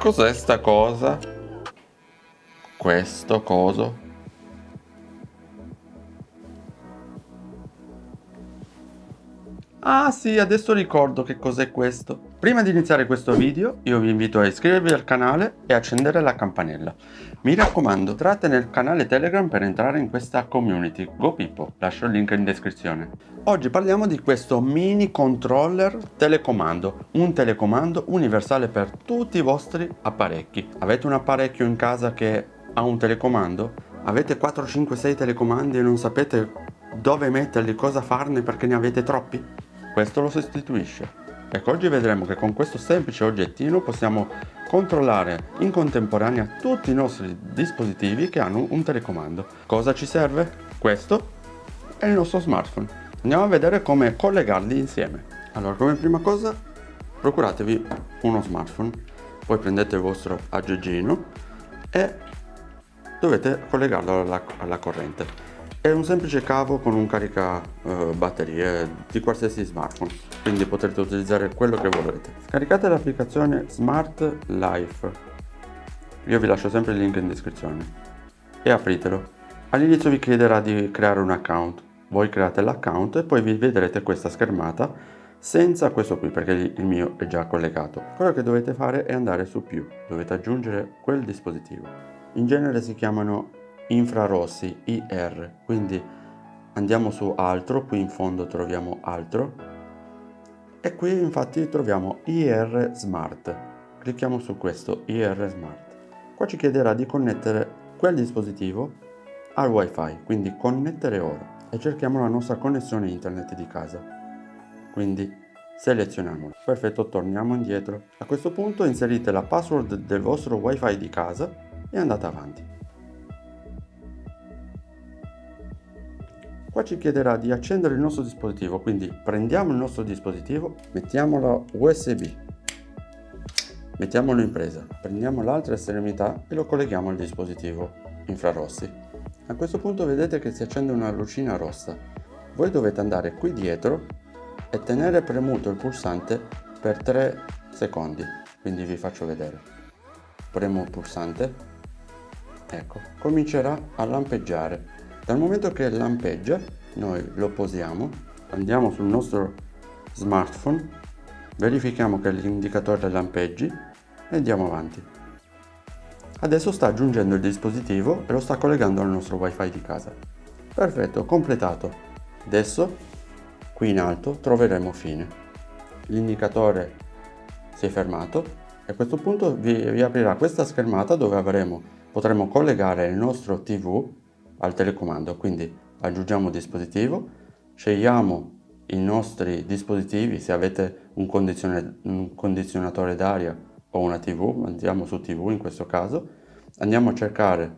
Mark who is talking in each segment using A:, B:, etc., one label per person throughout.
A: Cos'è sta cosa? Questo coso? Ah sì, adesso ricordo che cos'è questo. Prima di iniziare questo video, io vi invito a iscrivervi al canale e accendere la campanella. Mi raccomando, entrate nel canale Telegram per entrare in questa community. Go Pippo, lascio il link in descrizione. Oggi parliamo di questo mini controller telecomando, un telecomando universale per tutti i vostri apparecchi. Avete un apparecchio in casa che ha un telecomando? Avete 4, 5, 6 telecomandi e non sapete dove metterli, cosa farne perché ne avete troppi? Questo lo sostituisce. Ecco, oggi vedremo che con questo semplice oggettino possiamo controllare in contemporanea tutti i nostri dispositivi che hanno un telecomando. Cosa ci serve? Questo è il nostro smartphone. Andiamo a vedere come collegarli insieme. Allora, come prima cosa, procuratevi uno smartphone, poi prendete il vostro aggeggino e dovete collegarlo alla, alla corrente. È un semplice cavo con un carica uh, batterie di qualsiasi smartphone, quindi potrete utilizzare quello che volete. Scaricate l'applicazione Smart Life, io vi lascio sempre il link in descrizione, e apritelo. All'inizio vi chiederà di creare un account, voi create l'account e poi vi vedrete questa schermata senza questo qui perché il mio è già collegato. Quello che dovete fare è andare su più, dovete aggiungere quel dispositivo. In genere si chiamano infrarossi IR quindi andiamo su altro qui in fondo troviamo altro. E qui infatti troviamo IR Smart. Clicchiamo su questo IR Smart. Qua ci chiederà di connettere quel dispositivo al wifi quindi connettere ora e cerchiamo la nostra connessione internet di casa. Quindi selezioniamolo perfetto torniamo indietro. A questo punto inserite la password del vostro wifi di casa e andate avanti Qua ci chiederà di accendere il nostro dispositivo, quindi prendiamo il nostro dispositivo, mettiamolo USB, mettiamolo in presa, prendiamo l'altra estremità e lo colleghiamo al dispositivo infrarossi. A questo punto vedete che si accende una lucina rossa. Voi dovete andare qui dietro e tenere premuto il pulsante per 3 secondi, quindi vi faccio vedere. Premo il pulsante, ecco, comincerà a lampeggiare dal momento che lampeggia, noi lo posiamo, andiamo sul nostro smartphone, verifichiamo che l'indicatore lampeggi e andiamo avanti. Adesso sta aggiungendo il dispositivo e lo sta collegando al nostro wifi di casa. Perfetto, completato. Adesso, qui in alto, troveremo fine. L'indicatore si è fermato e a questo punto vi, vi aprirà questa schermata dove avremo, potremo collegare il nostro TV al telecomando. Quindi aggiungiamo dispositivo scegliamo i nostri dispositivi se avete un, condizione, un condizionatore d'aria o una tv andiamo su tv in questo caso andiamo a cercare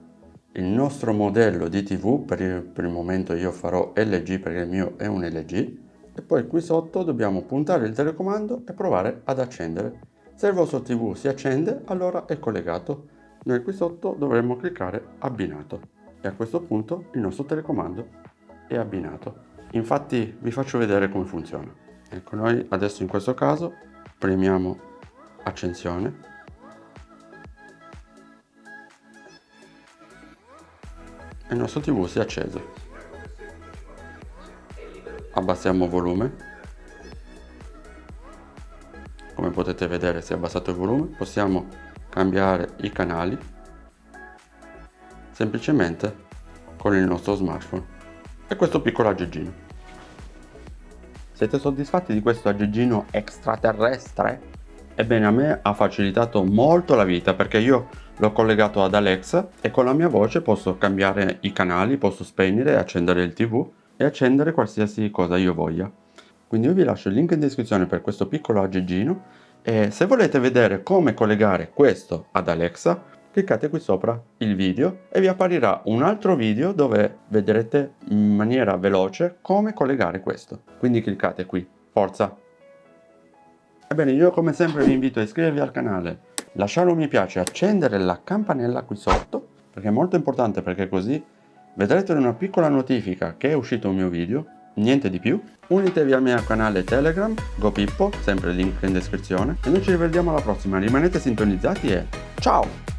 A: il nostro modello di tv per il, per il momento io farò LG perché il mio è un LG e poi qui sotto dobbiamo puntare il telecomando e provare ad accendere. Se il vostro tv si accende allora è collegato. Noi qui sotto dovremo cliccare abbinato e a questo punto il nostro telecomando è abbinato. Infatti vi faccio vedere come funziona. Ecco noi adesso in questo caso premiamo accensione e il nostro tv si è acceso. Abbassiamo volume. Come potete vedere si è abbassato il volume. Possiamo cambiare i canali semplicemente con il nostro smartphone e questo piccolo aggeggino. Siete soddisfatti di questo aggeggino extraterrestre? Ebbene a me ha facilitato molto la vita perché io l'ho collegato ad Alexa e con la mia voce posso cambiare i canali, posso spegnere e accendere il tv e accendere qualsiasi cosa io voglia. Quindi io vi lascio il link in descrizione per questo piccolo aggeggino e se volete vedere come collegare questo ad Alexa cliccate qui sopra il video e vi apparirà un altro video dove vedrete in maniera veloce come collegare questo. Quindi cliccate qui, forza! Ebbene io come sempre vi invito a iscrivervi al canale, lasciare un mi piace, accendere la campanella qui sotto perché è molto importante perché così vedrete una piccola notifica che è uscito un mio video Niente di più. Unitevi al mio canale Telegram, GoPippo, sempre link in descrizione. E noi ci rivediamo alla prossima, rimanete sintonizzati e ciao!